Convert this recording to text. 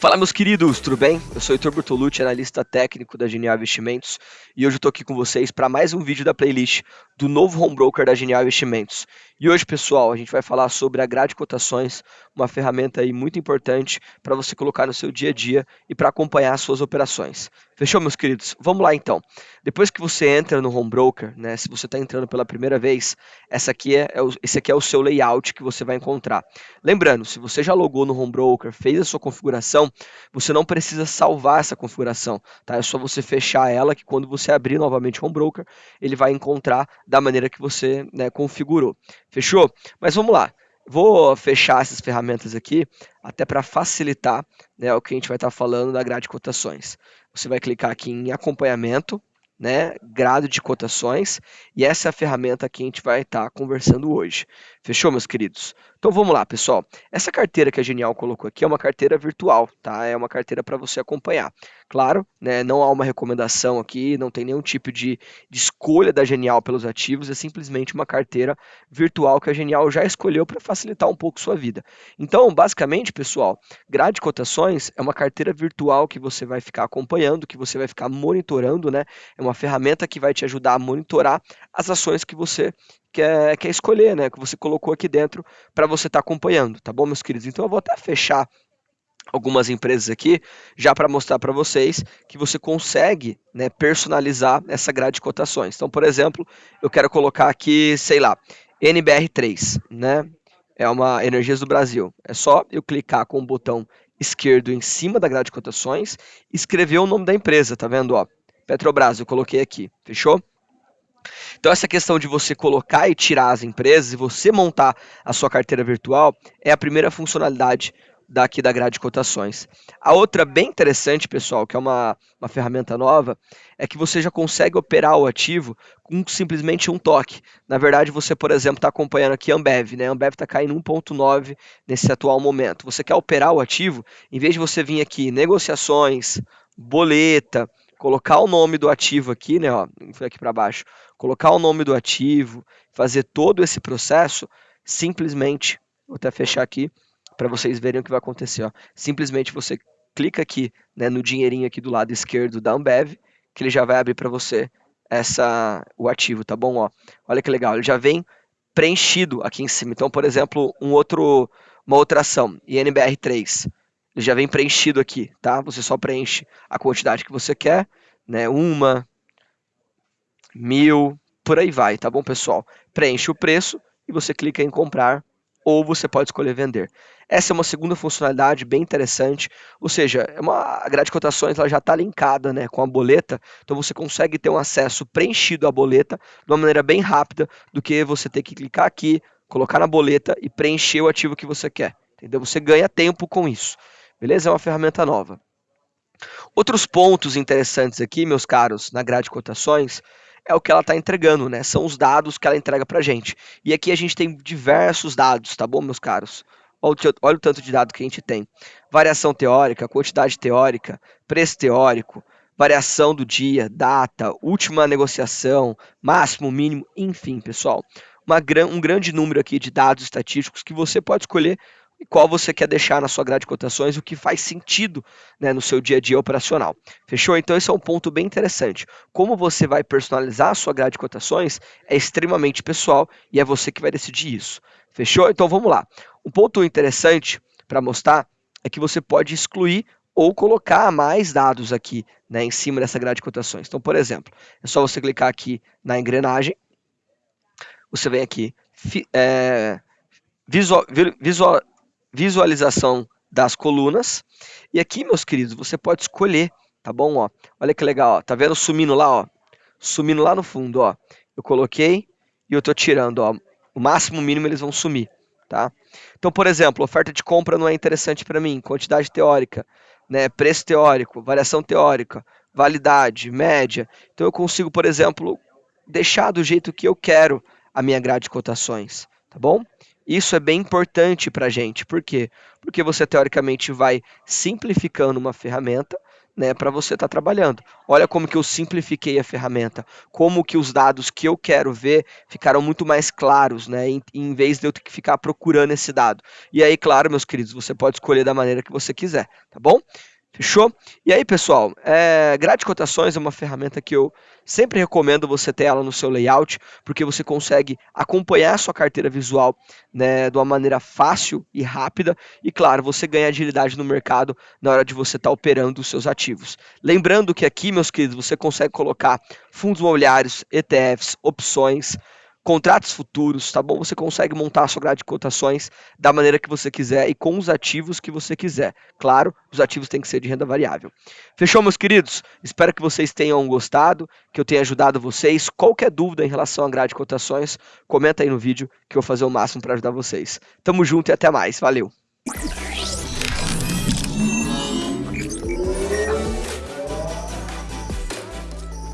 Fala meus queridos, tudo bem? Eu sou Heitor Bertolucci, analista técnico da Genial Investimentos e hoje eu tô aqui com vocês para mais um vídeo da playlist do novo home broker da Genial Investimentos. E hoje, pessoal, a gente vai falar sobre a grade cotações, uma ferramenta aí muito importante para você colocar no seu dia a dia e para acompanhar as suas operações. Fechou, meus queridos? Vamos lá então. Depois que você entra no home broker, né, se você está entrando pela primeira vez, essa aqui é, é esse aqui é o seu layout que você vai encontrar. Lembrando, se você já logou no home broker, fez a sua configuração, você não precisa salvar essa configuração, tá? É só você fechar ela que quando você abrir novamente o home broker, ele vai encontrar da maneira que você né, configurou. Fechou? Mas vamos lá. Vou fechar essas ferramentas aqui, até para facilitar né, o que a gente vai estar tá falando da grade de cotações. Você vai clicar aqui em acompanhamento, né, grado de cotações, e essa é a ferramenta que a gente vai estar tá conversando hoje. Fechou, meus queridos? Então vamos lá, pessoal. Essa carteira que a Genial colocou aqui é uma carteira virtual, tá? É uma carteira para você acompanhar. Claro, né, não há uma recomendação aqui, não tem nenhum tipo de, de escolha da Genial pelos ativos, é simplesmente uma carteira virtual que a Genial já escolheu para facilitar um pouco sua vida. Então, basicamente, pessoal, grade de cotações é uma carteira virtual que você vai ficar acompanhando, que você vai ficar monitorando, né? É uma ferramenta que vai te ajudar a monitorar as ações que você quer, quer escolher, né? Que você colocou aqui dentro para você estar tá acompanhando, tá bom, meus queridos? Então eu vou até fechar algumas empresas aqui, já para mostrar para vocês que você consegue né, personalizar essa grade de cotações. Então, por exemplo, eu quero colocar aqui, sei lá, NBR3, né? É uma Energias do Brasil. É só eu clicar com o botão esquerdo em cima da grade de cotações escrever o nome da empresa, tá vendo? Ó, Petrobras, eu coloquei aqui, fechou? Então, essa questão de você colocar e tirar as empresas e você montar a sua carteira virtual é a primeira funcionalidade daqui da grade de cotações. A outra bem interessante, pessoal, que é uma, uma ferramenta nova, é que você já consegue operar o ativo com simplesmente um toque. Na verdade, você, por exemplo, está acompanhando aqui a Ambev, né? A Ambev está caindo 1,9 nesse atual momento. Você quer operar o ativo, em vez de você vir aqui negociações, boleta, colocar o nome do ativo aqui, né? Ó, foi aqui para baixo. Colocar o nome do ativo, fazer todo esse processo, simplesmente, vou até fechar aqui para vocês verem o que vai acontecer. Ó. Simplesmente você clica aqui né, no dinheirinho aqui do lado esquerdo da Ambev, que ele já vai abrir para você essa o ativo, tá bom? Ó, olha que legal, ele já vem preenchido aqui em cima. Então, por exemplo, um outro, uma outra ação, INBR3, ele já vem preenchido aqui, tá? Você só preenche a quantidade que você quer, né? Uma, mil, por aí vai, tá bom, pessoal? Preenche o preço e você clica em comprar ou você pode escolher vender. Essa é uma segunda funcionalidade bem interessante, ou seja, é uma, a grade de cotações ela já está linkada né, com a boleta, então você consegue ter um acesso preenchido à boleta de uma maneira bem rápida do que você ter que clicar aqui, colocar na boleta e preencher o ativo que você quer. Entendeu? Você ganha tempo com isso. Beleza? É uma ferramenta nova. Outros pontos interessantes aqui, meus caros, na grade de cotações, é o que ela está entregando, né? São os dados que ela entrega para a gente. E aqui a gente tem diversos dados, tá bom, meus caros? Olha, o tanto de dado que a gente tem. Variação teórica, quantidade teórica, preço teórico, variação do dia, data, última negociação, máximo, mínimo, enfim, pessoal. Uma, um grande número aqui de dados estatísticos que você pode escolher e qual você quer deixar na sua grade de cotações, o que faz sentido né, no seu dia a dia operacional. Fechou? Então esse é um ponto bem interessante. Como você vai personalizar a sua grade de cotações é extremamente pessoal e é você que vai decidir isso. Fechou? Então vamos lá. Um ponto interessante para mostrar é que você pode excluir ou colocar mais dados aqui né, em cima dessa grade de cotações. Então, por exemplo, é só você clicar aqui na engrenagem, você vem aqui, é, visual, visual, visualização das colunas. E aqui, meus queridos, você pode escolher, tá bom? Ó, olha que legal, ó. tá vendo sumindo lá, ó? Sumindo lá no fundo, ó. Eu coloquei e eu tô tirando, ó. O máximo mínimo eles vão sumir, tá? Então, por exemplo, oferta de compra não é interessante para mim, quantidade teórica, né, preço teórico, variação teórica, validade, média. Então eu consigo, por exemplo, deixar do jeito que eu quero a minha grade de cotações, tá bom? Isso é bem importante para a gente. Por quê? Porque você, teoricamente, vai simplificando uma ferramenta né, para você estar tá trabalhando. Olha como que eu simplifiquei a ferramenta, como que os dados que eu quero ver ficaram muito mais claros, né, em, em vez de eu ter que ficar procurando esse dado. E aí, claro, meus queridos, você pode escolher da maneira que você quiser, tá bom? Fechou? E aí, pessoal, é, grade cotações é uma ferramenta que eu sempre recomendo você ter ela no seu layout, porque você consegue acompanhar a sua carteira visual né, de uma maneira fácil e rápida, e claro, você ganha agilidade no mercado na hora de você estar tá operando os seus ativos. Lembrando que aqui, meus queridos, você consegue colocar fundos imobiliários, ETFs, opções, contratos futuros, tá bom? Você consegue montar a sua grade de cotações da maneira que você quiser e com os ativos que você quiser. Claro, os ativos têm que ser de renda variável. Fechou, meus queridos? Espero que vocês tenham gostado, que eu tenha ajudado vocês. Qualquer dúvida em relação à grade de cotações, comenta aí no vídeo que eu vou fazer o máximo para ajudar vocês. Tamo junto e até mais. Valeu!